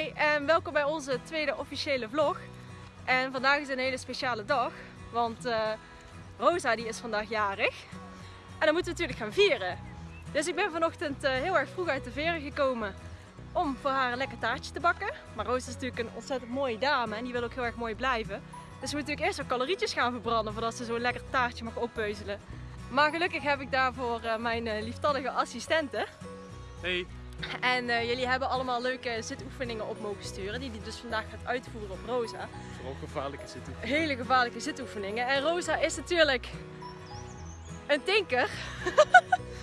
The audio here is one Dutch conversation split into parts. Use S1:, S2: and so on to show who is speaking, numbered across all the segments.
S1: Hoi en welkom bij onze tweede officiële vlog. En vandaag is een hele speciale dag, want eh, Rosa die is vandaag jarig. En dan moeten we natuurlijk gaan vieren. Dus ik ben vanochtend eh, heel erg vroeg uit de veren gekomen om voor haar een lekker taartje te bakken. Maar Rosa is natuurlijk een ontzettend mooie dame en die wil ook heel erg mooi blijven. Dus we moeten natuurlijk eerst wat calorietjes gaan verbranden voordat ze zo'n lekker taartje mag oppeuzelen. Maar gelukkig heb ik daarvoor uh, mijn lieftallige assistenten.
S2: Hey.
S1: En uh, jullie hebben allemaal leuke zitoefeningen op mogen sturen, die die dus vandaag gaat uitvoeren op Rosa.
S2: Vooral gevaarlijke zitoefeningen.
S1: Hele gevaarlijke zitoefeningen. En Rosa is natuurlijk een tinker.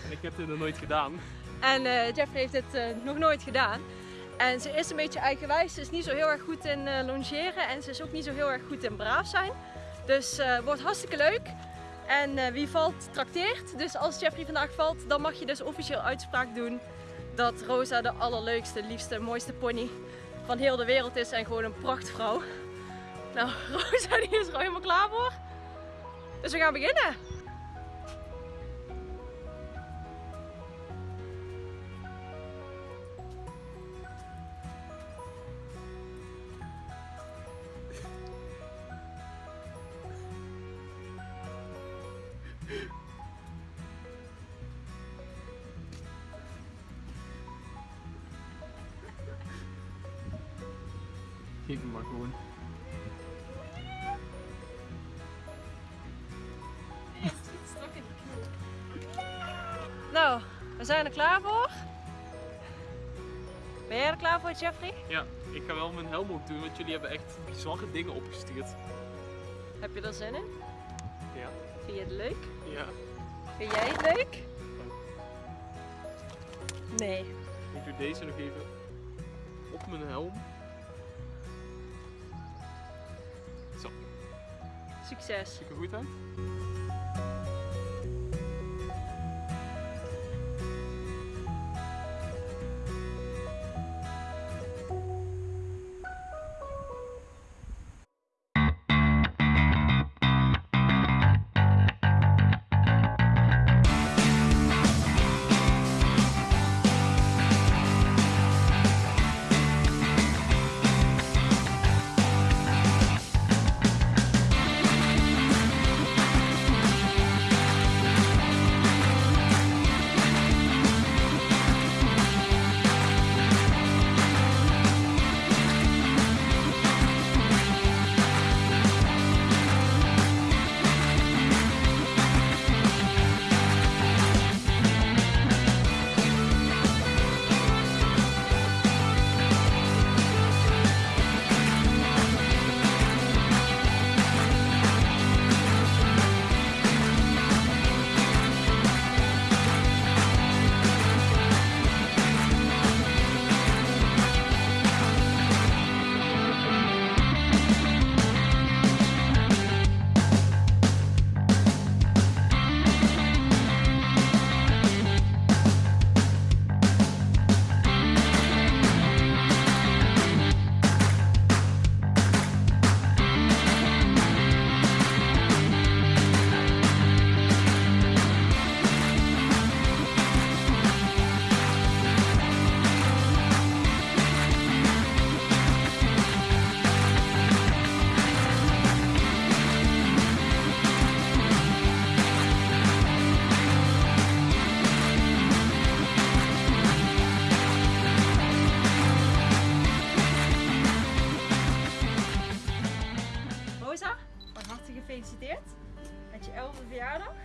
S2: en ik heb dit nog nooit gedaan.
S1: En uh, Jeffrey heeft dit uh, nog nooit gedaan. En ze is een beetje eigenwijs. Ze is niet zo heel erg goed in longeren en ze is ook niet zo heel erg goed in braaf zijn. Dus het wordt hartstikke leuk. En wie valt, trakteert. Dus als Jeffrey vandaag valt, dan mag je dus officieel uitspraak doen dat Rosa de allerleukste, liefste, mooiste pony van heel de wereld is en gewoon een prachtvrouw. Nou, Rosa die is er al helemaal klaar voor. Dus we gaan beginnen.
S2: Geef hem maar gewoon.
S1: Nou, we zijn er klaar voor. Ben jij er klaar voor, Jeffrey?
S2: Ja, ik ga wel mijn helm op doen, want jullie hebben echt bizarre dingen opgestuurd.
S1: Heb je er zin in?
S2: Ja.
S1: Vind je het leuk?
S2: Ja.
S1: Vind jij het leuk? Nee.
S2: Ik doe deze nog even op mijn helm.
S1: Succes.
S2: Ziet er goed uit? gefeliciteerd met je 11e verjaardag.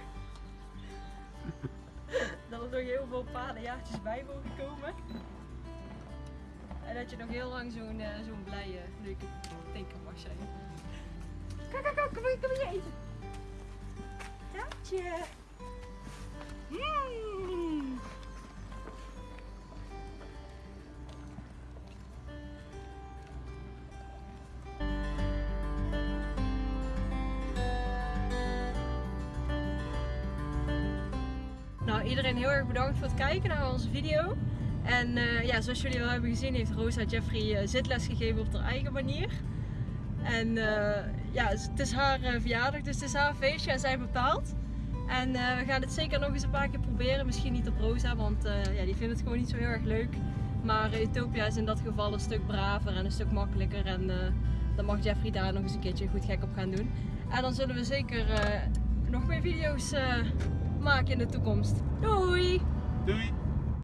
S2: dat er nog heel veel paardenjaartjes bij mogen komen. En dat je nog heel lang zo'n uh, zo'n blije, leuke tinker mag zijn. Kijk, kijk, kijk, kom hier, kom hier eten. Iedereen heel erg bedankt voor het kijken naar onze video. En uh, ja, zoals jullie wel hebben gezien heeft Rosa Jeffrey uh, zitles gegeven op haar eigen manier. En uh, ja, het is haar verjaardag, dus het is haar feestje en zij bepaalt. En we gaan het zeker nog eens een paar keer proberen. Misschien niet op Rosa, want ja, die vindt het gewoon niet zo heel erg leuk.
S1: Maar Utopia is in dat geval een stuk braver en een stuk makkelijker. En dan mag Jeffrey daar nog eens een keertje goed gek op gaan doen. En dan zullen we zeker nog meer video's maken in de toekomst. Doei!
S2: Doei!